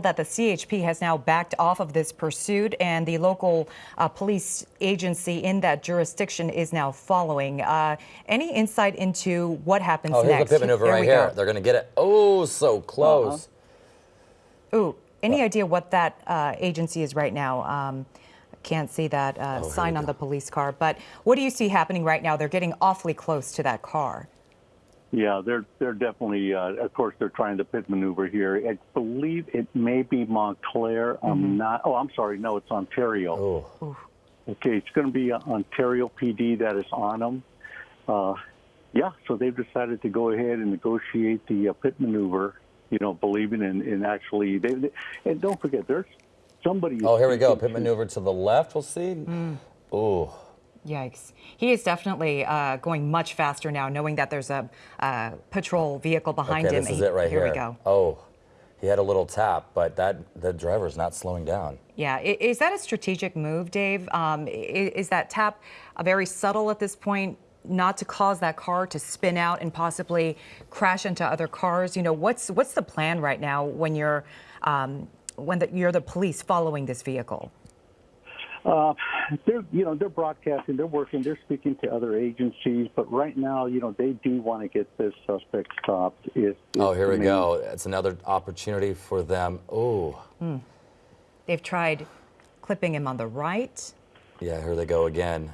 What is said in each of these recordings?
that the CHP has now backed off of this pursuit and the local uh, police agency in that jurisdiction is now following. Uh, any insight into what happens oh, here's next? the pit maneuver right here. go. They're going to get it. Oh, so close. Ooh, any idea what that uh, agency is right now? Um, can't see that uh, Oh, sign on go. the police car, but what do you see happening right now? They're getting awfully close to that car. Yeah, they're they're definitely. Uh, of course, they're trying to pit maneuver here. I believe it may be Montclair. I'm not. Oh, I'm sorry. No, it's Ontario. Oh, Okay, it's going to be uh, Ontario PD that is on them. Uh, yeah, so they've decided to go ahead and negotiate the uh, pit maneuver. You know, believing in, in actually. They, they, and don't forget, there's somebody. oh, here we go. Pit maneuver to the left. We'll see. Oh, Yikes. He is definitely uh, going much faster now, knowing that there's a uh, patrol vehicle behind okay. him. This is it right here. Here we go. Oh, he had a little tap, but that the driver's not slowing down. Yeah, is that a strategic move, Dave? Um, is that tap very subtle at this point, not to cause that car to spin out and possibly crash into other cars? You know, what's what's the plan right now when you're um, when the, you're the police following this vehicle? Uh, they're, you know, they're broadcasting, they're working, they're speaking to other agencies, but right now, you know, they do want to get this suspect stopped. Is, Oh, here I we go. It's another opportunity for them. Oh, They've tried clipping him on the right. yeah. Here they go again.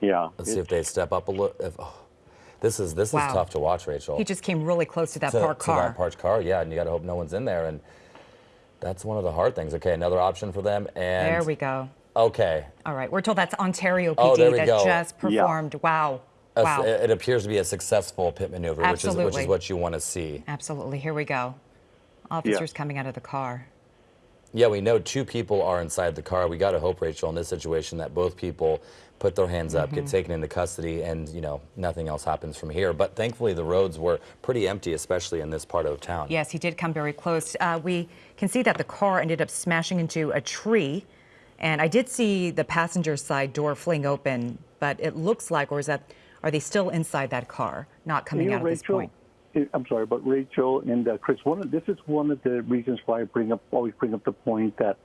Yeah. Let's see if they step up a little. If, oh, this is this Wow. is tough to watch, Rachel. He just came really close to that to, parked to car. that parked car, yeah, and you got to hope no one's in there, and that's one of the hard things. Okay, another option for them, and there we go. Okay, All right, we're told that's Ontario PD Oh, that go. just Yeah. performed. Wow. Wow. it, it appears to be a successful pit maneuver, which is which is what you want to see. Absolutely. Here we go. Officers coming out of the car. Yeah, we know two people are inside the car. We got to hope, Rachel, in this situation, that both people put their hands up, Mm-hmm. get taken into custody, and you know nothing else happens from here. But thankfully, the roads were pretty empty, especially in this part of town. Yes, he did come very close. Uh, we can see that the car ended up smashing into a tree. And I did see the passenger side door fling open, but it looks like, or is that, are they still inside that car, not coming You know, out at this point? I'm sorry, but Rachel and uh, Chris, one of, this is one of the reasons why I bring up always bring up the point that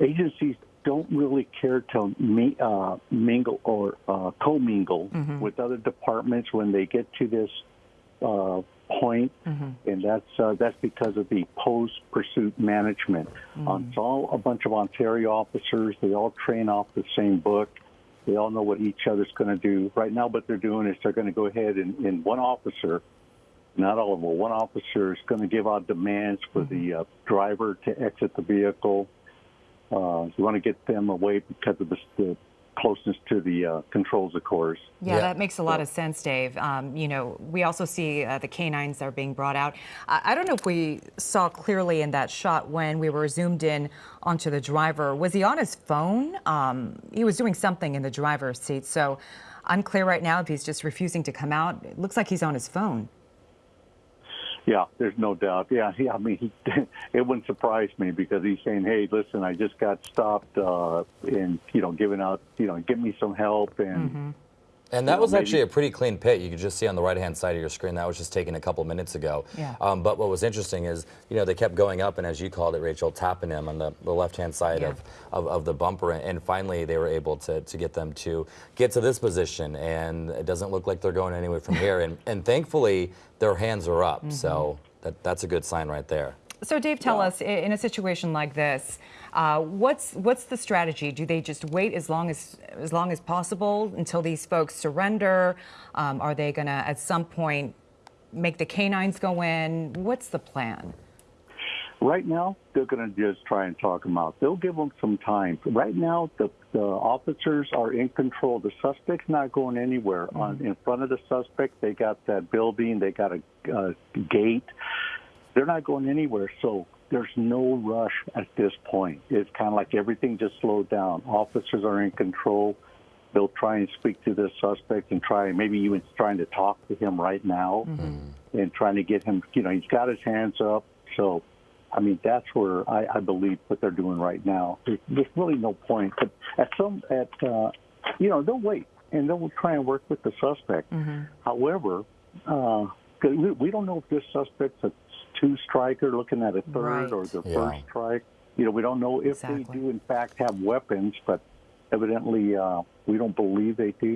agencies don't really care to me, uh, mingle or uh, commingle with other departments when they get to this point, and that's uh, that's because of the post pursuit management. Um, it's all a bunch of Ontario officers. They all train off the same book. They all know what each other's going to do. Right now, what they're doing is they're going to go ahead and, and one officer, not all of them, one officer is going to give out demands for the uh, driver to exit the vehicle. Uh, you want to get them away because of the, the closeness to the uh, controls, of course. Yeah, Yeah. that makes a lot of sense, Dave. Um, you know, we also see uh, the canines are being brought out. I, I don't know if we saw clearly in that shot when we were zoomed in onto the driver. Was he on his phone? Um, he was doing something in the driver's seat. So unclear right now if he's just refusing to come out. It looks like he's on his phone. Yeah, there's no doubt. Yeah, he, I mean, he, it wouldn't surprise me because he's saying, "Hey, listen, I just got stopped, uh, and you know, giving out, you know, give me some help." And And that You know, was maybe- actually a pretty clean pit. You could just see on the right-hand side of your screen. That was just taken a couple minutes ago. Yeah. Um, but what was interesting is, you know, they kept going up, and as you called it, Rachel, tapping him on the, the left-hand side Yeah. of, of, of the bumper, and finally they were able to, to get them to get to this position, and it doesn't look like they're going anywhere from here. And, and thankfully, their hands are up, so Mm-hmm. that, that's a good sign right there. So, Dave, tell us in a situation like this, uh, what's what's the strategy? Do they just wait as long as as long as possible until these folks surrender? Um, are they going to at some point make the canines go in? What's the plan? right now, they're going to just try and talk them out. They'll give them some time. Right now, the, the officers are in control. The suspect's not going anywhere. On in front of the suspect, they got that building. They got a uh, gate. They're not going anywhere. So there's no rush at this point. It's kind of like everything just slowed down. Officers are in control. They'll try and speak to the suspect and try, maybe even trying to talk to him right now and trying to get him, you know, he's got his hands up. So, I mean, that's where I, I believe what they're doing right now. There's, there's really no point. But at some, at, uh, you know, they'll wait and they'll try and work with the suspect. However, uh, we, we don't know if this suspect's a two striker, looking at a third, or Right. their Yeah. first strike. You know, we don't know if Exactly. they do in fact have weapons, but evidently uh, we don't believe they do.